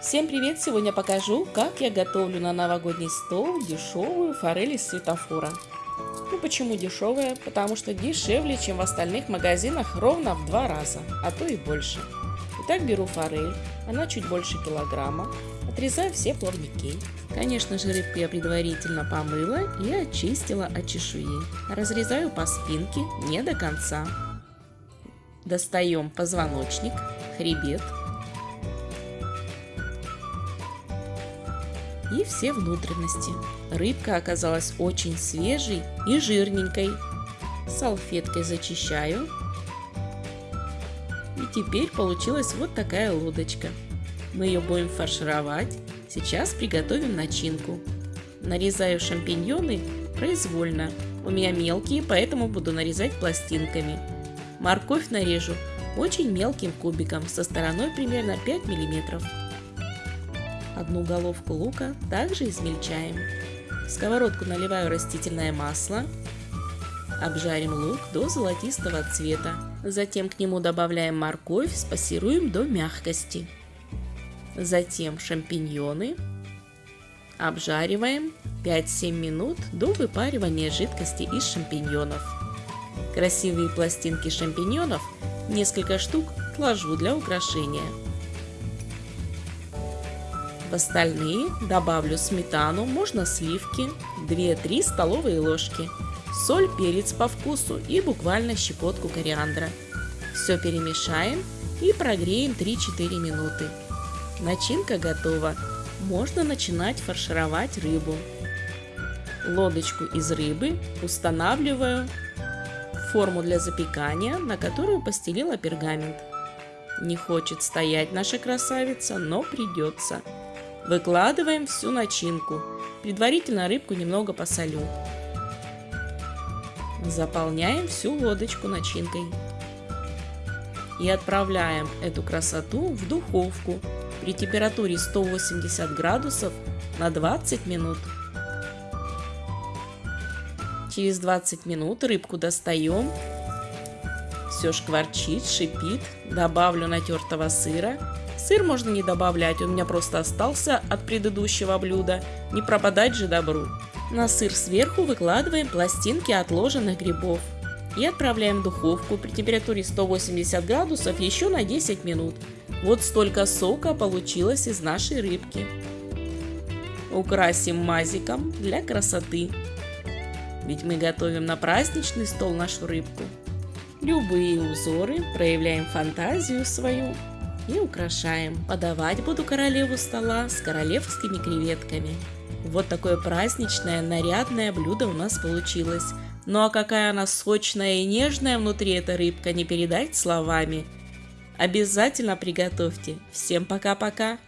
Всем привет! Сегодня покажу, как я готовлю на новогодний стол дешевую форель из светофора. Ну почему дешевая? Потому что дешевле, чем в остальных магазинах ровно в два раза, а то и больше. Итак, беру форель, она чуть больше килограмма, отрезаю все плавники. Конечно же, рыбку я предварительно помыла и очистила от чешуи. Разрезаю по спинке не до конца. Достаем позвоночник, хребет, и все внутренности. Рыбка оказалась очень свежей и жирненькой. Салфеткой зачищаю. И теперь получилась вот такая лодочка. Мы ее будем фаршировать. Сейчас приготовим начинку. Нарезаю шампиньоны произвольно. У меня мелкие, поэтому буду нарезать пластинками. Морковь нарежу очень мелким кубиком со стороной примерно 5 миллиметров. Одну головку лука также измельчаем. В сковородку наливаю растительное масло. Обжарим лук до золотистого цвета. Затем к нему добавляем морковь, спассируем до мягкости. Затем шампиньоны. Обжариваем 5-7 минут до выпаривания жидкости из шампиньонов. Красивые пластинки шампиньонов, несколько штук, отложу для украшения. В остальные добавлю сметану, можно сливки, 2-3 столовые ложки, соль, перец по вкусу и буквально щепотку кориандра. Все перемешаем и прогреем 3-4 минуты. Начинка готова. Можно начинать фаршировать рыбу. Лодочку из рыбы устанавливаю в форму для запекания, на которую постелила пергамент. Не хочет стоять наша красавица, но придется. Выкладываем всю начинку. Предварительно рыбку немного посолю. Заполняем всю лодочку начинкой. И отправляем эту красоту в духовку при температуре 180 градусов на 20 минут. Через 20 минут рыбку достаем. Все шкварчит, шипит. Добавлю натертого сыра Сыр можно не добавлять, у меня просто остался от предыдущего блюда. Не пропадать же добру. На сыр сверху выкладываем пластинки отложенных грибов. И отправляем в духовку при температуре 180 градусов еще на 10 минут. Вот столько сока получилось из нашей рыбки. Украсим мазиком для красоты. Ведь мы готовим на праздничный стол нашу рыбку. Любые узоры, проявляем фантазию свою и украшаем. Подавать буду королеву стола с королевскими креветками. Вот такое праздничное, нарядное блюдо у нас получилось. Ну а какая она сочная и нежная внутри эта рыбка, не передать словами. Обязательно приготовьте. Всем пока-пока!